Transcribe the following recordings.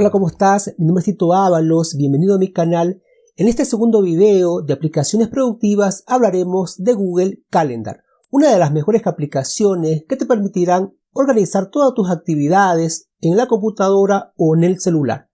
Hola, ¿cómo estás? Mi nombre es Tito Ábalos, bienvenido a mi canal. En este segundo video de aplicaciones productivas hablaremos de Google Calendar, una de las mejores aplicaciones que te permitirán organizar todas tus actividades en la computadora o en el celular.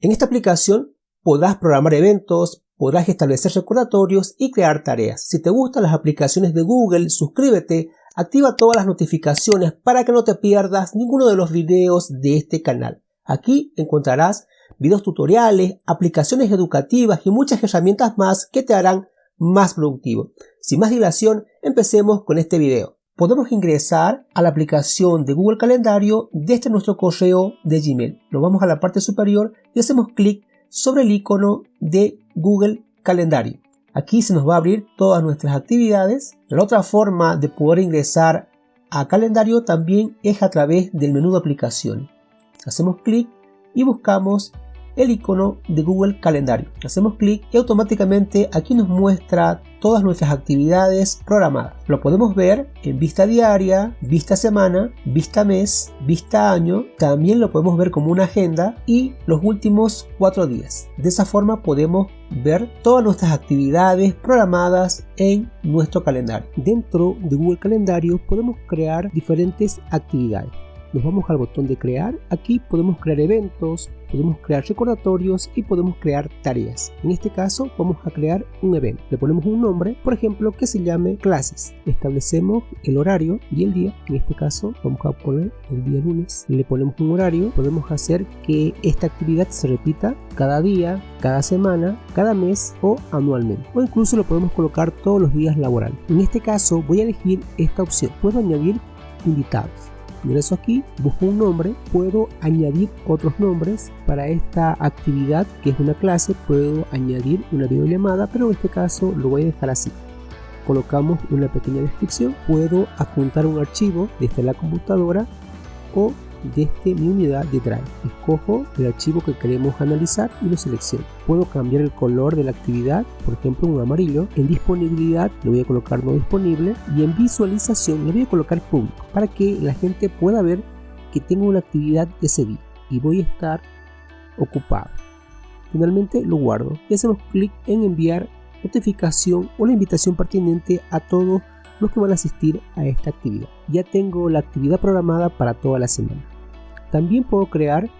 En esta aplicación podrás programar eventos, podrás establecer recordatorios y crear tareas. Si te gustan las aplicaciones de Google, suscríbete, activa todas las notificaciones para que no te pierdas ninguno de los videos de este canal. Aquí encontrarás videos tutoriales, aplicaciones educativas y muchas herramientas más que te harán más productivo. Sin más dilación, empecemos con este video. Podemos ingresar a la aplicación de Google Calendario desde nuestro correo de Gmail. Nos vamos a la parte superior y hacemos clic sobre el icono de Google Calendario. Aquí se nos va a abrir todas nuestras actividades. La otra forma de poder ingresar a calendario también es a través del menú de aplicación. Hacemos clic y buscamos el icono de Google Calendario. Hacemos clic y automáticamente aquí nos muestra todas nuestras actividades programadas. Lo podemos ver en vista diaria, vista semana, vista mes, vista año. También lo podemos ver como una agenda y los últimos cuatro días. De esa forma podemos ver todas nuestras actividades programadas en nuestro calendario. Dentro de Google Calendario podemos crear diferentes actividades nos vamos al botón de crear. Aquí podemos crear eventos, podemos crear recordatorios y podemos crear tareas. En este caso vamos a crear un evento. Le ponemos un nombre, por ejemplo, que se llame clases. Establecemos el horario y el día. En este caso vamos a poner el día lunes. Le ponemos un horario. Podemos hacer que esta actividad se repita cada día, cada semana, cada mes o anualmente. O incluso lo podemos colocar todos los días laborales. En este caso voy a elegir esta opción. Puedo añadir invitados ingreso aquí, busco un nombre, puedo añadir otros nombres para esta actividad que es una clase, puedo añadir una videollamada, pero en este caso lo voy a dejar así. Colocamos una pequeña descripción, puedo adjuntar un archivo desde la computadora o desde mi unidad de Drive. Escojo el archivo que queremos analizar y lo selecciono. Puedo cambiar el color de la actividad, por ejemplo un amarillo. En disponibilidad le voy a colocar no disponible y en visualización le voy a colocar público para que la gente pueda ver que tengo una actividad ese día y voy a estar ocupado. Finalmente lo guardo y hacemos clic en enviar notificación o la invitación pertinente a todos los que van a asistir a esta actividad. Ya tengo la actividad programada para toda la semana. También puedo crear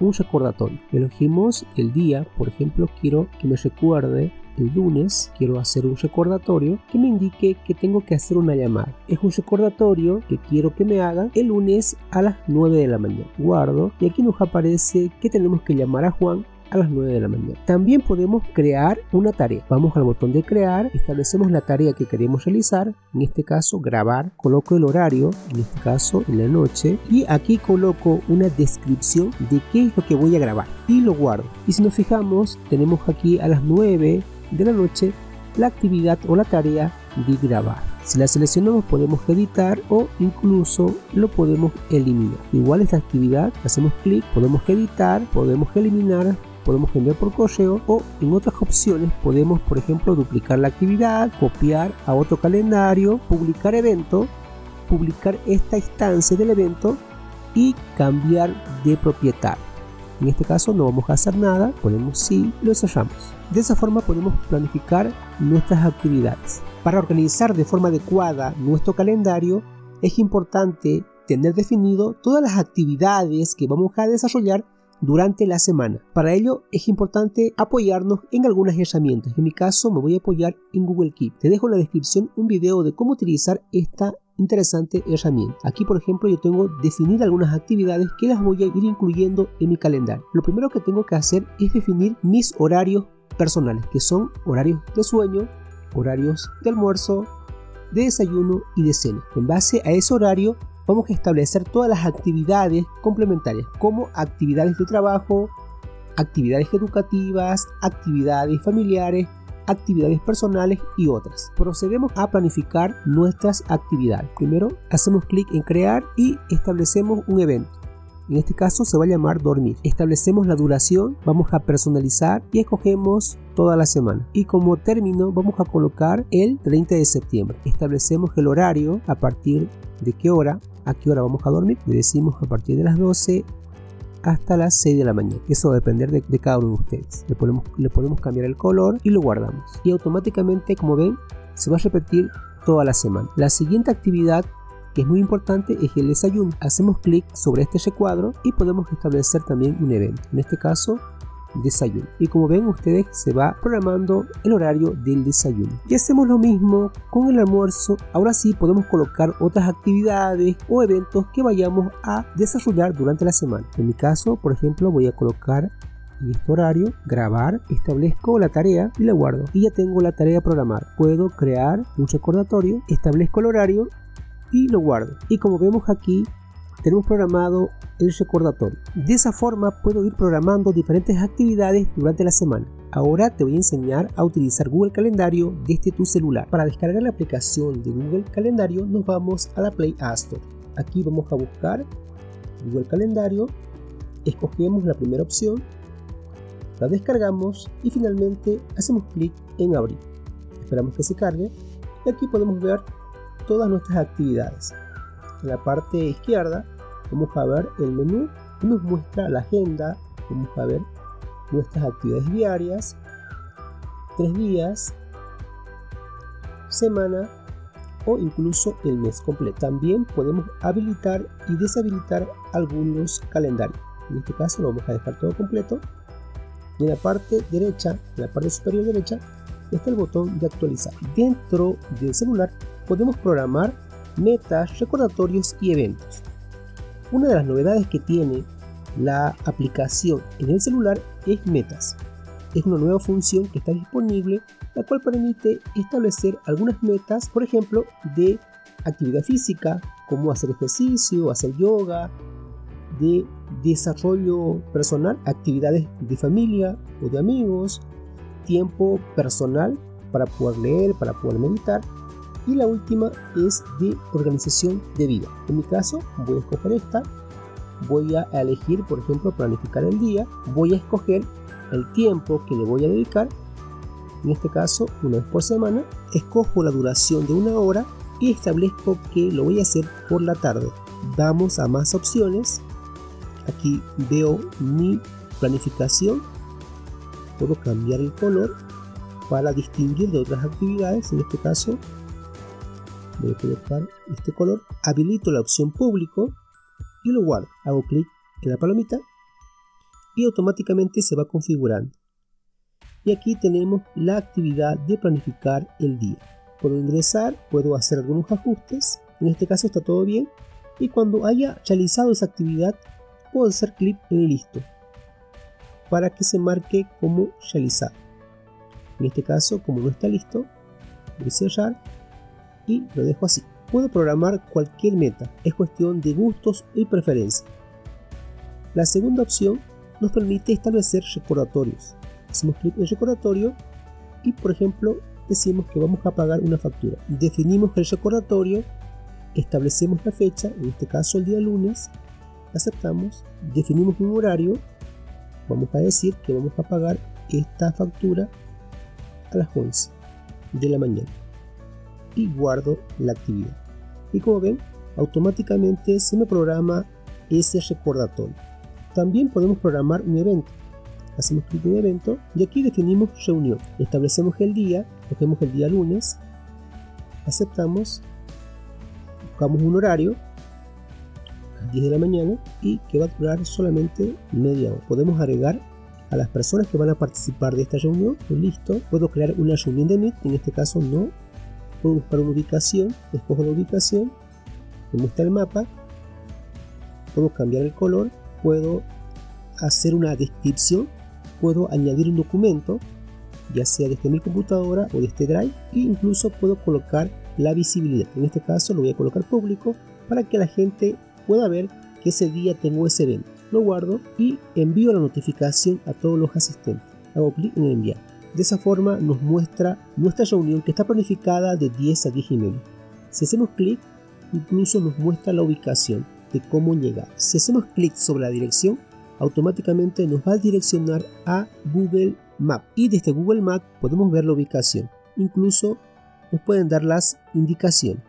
un recordatorio. Elegimos el día, por ejemplo, quiero que me recuerde el lunes, quiero hacer un recordatorio que me indique que tengo que hacer una llamada. Es un recordatorio que quiero que me haga el lunes a las 9 de la mañana. Guardo y aquí nos aparece que tenemos que llamar a Juan a las 9 de la mañana. También podemos crear una tarea. Vamos al botón de crear, establecemos la tarea que queremos realizar, en este caso grabar, coloco el horario, en este caso en la noche, y aquí coloco una descripción de qué es lo que voy a grabar y lo guardo. Y si nos fijamos, tenemos aquí a las 9 de la noche la actividad o la tarea de grabar. Si la seleccionamos podemos editar o incluso lo podemos eliminar. Igual esta actividad, hacemos clic, podemos editar, podemos eliminar, podemos enviar por correo o en otras opciones podemos por ejemplo duplicar la actividad, copiar a otro calendario, publicar evento, publicar esta instancia del evento y cambiar de propietario. En este caso no vamos a hacer nada, ponemos sí y lo cerramos. De esa forma podemos planificar nuestras actividades. Para organizar de forma adecuada nuestro calendario es importante tener definido todas las actividades que vamos a desarrollar durante la semana. Para ello es importante apoyarnos en algunas herramientas. En mi caso me voy a apoyar en Google Keep. Te dejo en la descripción un video de cómo utilizar esta interesante herramienta. Aquí por ejemplo yo tengo definir algunas actividades que las voy a ir incluyendo en mi calendario. Lo primero que tengo que hacer es definir mis horarios personales, que son horarios de sueño, horarios de almuerzo, de desayuno y de cena. En base a ese horario vamos a establecer todas las actividades complementarias, como actividades de trabajo, actividades educativas, actividades familiares, actividades personales y otras. Procedemos a planificar nuestras actividades. Primero hacemos clic en crear y establecemos un evento. En este caso se va a llamar dormir. Establecemos la duración, vamos a personalizar y escogemos toda la semana. Y como término vamos a colocar el 30 de septiembre. Establecemos el horario a partir de qué hora, a qué hora vamos a dormir. Le decimos a partir de las 12 hasta las 6 de la mañana. Eso va a depender de, cada uno de ustedes. Le podemos, le podemos cambiar el color y lo guardamos. Y automáticamente, como ven, se va a repetir toda la semana. La siguiente actividad que es muy importante es el desayuno. Hacemos clic sobre este recuadro y podemos establecer también un evento. En este caso, desayuno. Y como ven ustedes se va programando el horario del desayuno. Y hacemos lo mismo con el almuerzo. Ahora sí podemos colocar otras actividades o eventos que vayamos a desarrollar durante la semana. En mi caso, por ejemplo, voy a colocar en este horario, grabar, establezco la tarea y la guardo. Y ya tengo la tarea programada. Puedo crear un recordatorio, establezco el horario y lo guardo. Y como vemos aquí, tenemos programado el recordatorio. De esa forma puedo ir programando diferentes actividades durante la semana. Ahora te voy a enseñar a utilizar Google Calendario desde tu celular. Para descargar la aplicación de Google Calendario nos vamos a la Play Store. Aquí vamos a buscar Google Calendario, escogemos la primera opción, la descargamos y finalmente hacemos clic en abrir. Esperamos que se cargue y aquí podemos ver todas nuestras actividades. En la parte izquierda vamos a ver el menú que nos muestra la agenda, vamos a ver nuestras actividades diarias, tres días, semana o incluso el mes completo. También podemos habilitar y deshabilitar algunos calendarios. En este caso lo vamos a dejar todo completo. Y en la parte derecha, en la parte superior derecha, está el botón de actualizar. Dentro del celular podemos programar metas, recordatorios y eventos. Una de las novedades que tiene la aplicación en el celular es Metas. Es una nueva función que está disponible, la cual permite establecer algunas metas, por ejemplo, de actividad física, como hacer ejercicio, hacer yoga, de desarrollo personal, actividades de familia o de amigos, tiempo personal para poder leer, para poder meditar y la última es de organización de vida. En mi caso voy a escoger esta, voy a elegir por ejemplo planificar el día, voy a escoger el tiempo que le voy a dedicar, en este caso una vez por semana, escojo la duración de una hora y establezco que lo voy a hacer por la tarde. Vamos a más opciones, aquí veo mi planificación, puedo cambiar el color para distinguir de otras actividades, en este caso voy a colocar este color, habilito la opción público y lo guardo. Hago clic en la palomita y automáticamente se va configurando. Y aquí tenemos la actividad de planificar el día. Puedo ingresar, puedo hacer algunos ajustes, en este caso está todo bien. Y cuando haya realizado esa actividad, puedo hacer clic en listo para que se marque como realizado. En este caso, como no está listo, voy a cerrar y lo dejo así. Puedo programar cualquier meta, es cuestión de gustos y preferencias. La segunda opción nos permite establecer recordatorios. Hacemos clic en recordatorio y por ejemplo decimos que vamos a pagar una factura. Definimos el recordatorio, establecemos la fecha, en este caso el día lunes, aceptamos, definimos un horario, vamos a decir que vamos a pagar esta factura a las 11 de la mañana guardo la actividad. Y como ven, automáticamente se me programa ese recordatorio. También podemos programar un evento. Hacemos clic en evento y aquí definimos reunión. Establecemos el día, cogemos el día lunes, aceptamos, buscamos un horario, a las 10 de la mañana y que va a durar solamente media hora. Podemos agregar a las personas que van a participar de esta reunión, listo, puedo crear una reunión de Meet, en este caso no puedo buscar una ubicación, escojo la ubicación, me muestra el mapa, puedo cambiar el color, puedo hacer una descripción, puedo añadir un documento, ya sea desde mi computadora o desde Drive, e incluso puedo colocar la visibilidad. En este caso lo voy a colocar público para que la gente pueda ver que ese día tengo ese evento. Lo guardo y envío la notificación a todos los asistentes. Hago clic en enviar. De esa forma nos muestra nuestra reunión que está planificada de 10 a 10 y medio. Si hacemos clic, incluso nos muestra la ubicación de cómo llegar. Si hacemos clic sobre la dirección, automáticamente nos va a direccionar a Google Map y desde Google Map podemos ver la ubicación. Incluso nos pueden dar las indicaciones.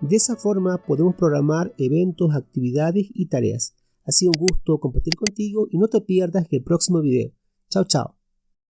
De esa forma podemos programar eventos, actividades y tareas. Ha sido un gusto compartir contigo y no te pierdas el próximo video. Chao, chao.